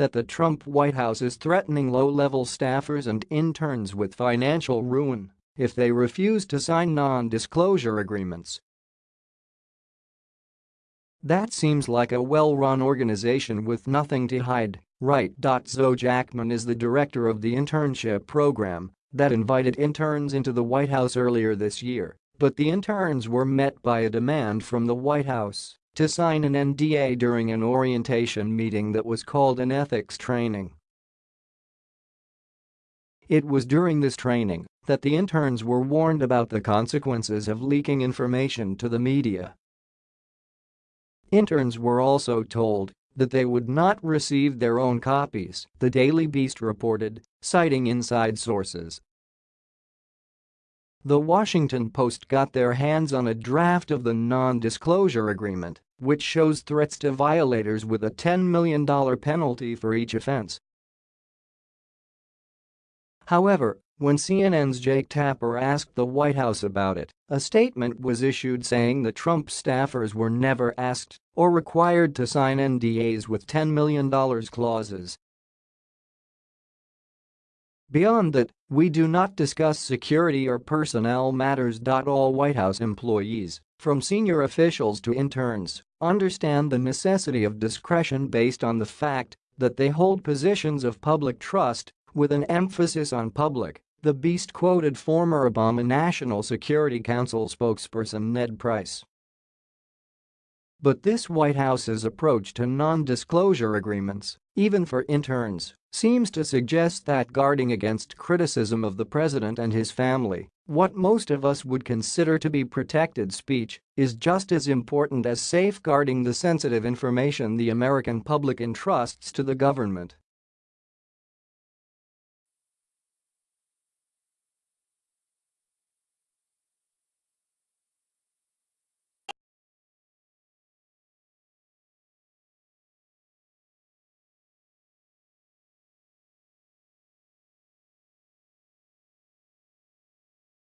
that the Trump White House is threatening low-level staffers and interns with financial ruin if they refuse to sign non-disclosure agreements. That seems like a well-run organization with nothing to hide, right? Zoe Jackman is the director of the internship program that invited interns into the White House earlier this year, but the interns were met by a demand from the White House to sign an NDA during an orientation meeting that was called an ethics training. It was during this training that the interns were warned about the consequences of leaking information to the media. Interns were also told that they would not receive their own copies, the Daily Beast reported, citing inside sources. The Washington Post got their hands on a draft of the non-disclosure agreement, which shows threats to violators with a $10 million penalty for each offense. However, when CNN's Jake Tapper asked the White House about it, a statement was issued saying the Trump staffers were never asked or required to sign NDAs with $10 million clauses Beyond that, we do not discuss security or personnel matters. All White House employees, from senior officials to interns, understand the necessity of discretion based on the fact that they hold positions of public trust with an emphasis on public, the Beast quoted former Obama National Security Council spokesperson Ned Price. But this White House's approach to non-disclosure agreements, even for interns, seems to suggest that guarding against criticism of the president and his family, what most of us would consider to be protected speech, is just as important as safeguarding the sensitive information the American public entrusts to the government.